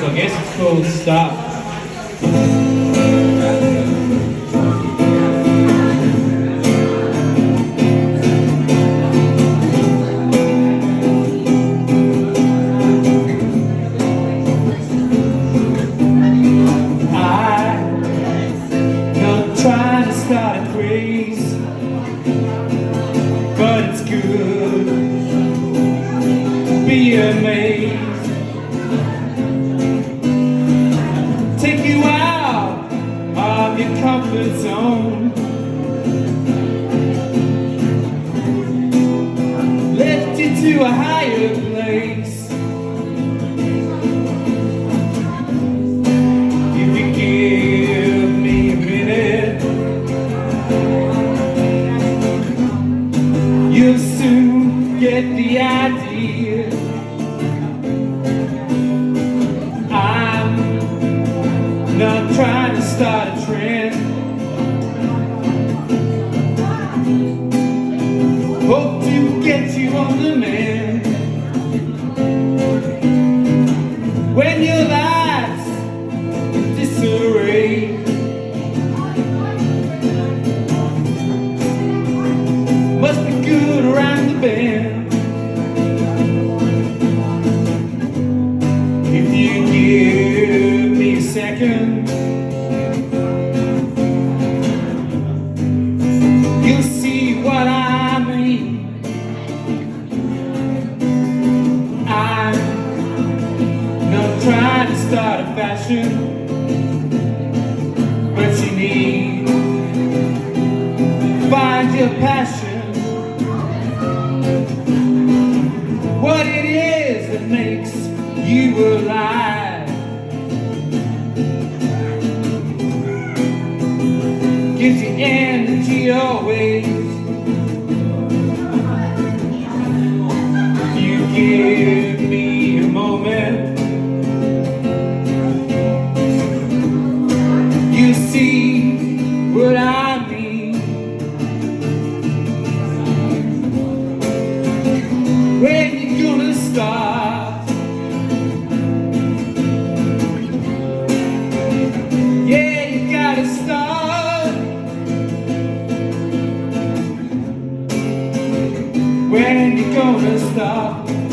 songs, I guess it's called Stop. to But it's good Be amazed comfort zone Lift you to a higher place. You'll soon get the idea not trying to start a trend. Hope to get you on the mend. When your life's disarray Must be good around the bend. If you give me a second trying to start a fashion you need Find your passion what it is that makes you alive. Gives you energy always. You see what I mean. When you gonna stop? Yeah, you gotta start. When you gonna stop?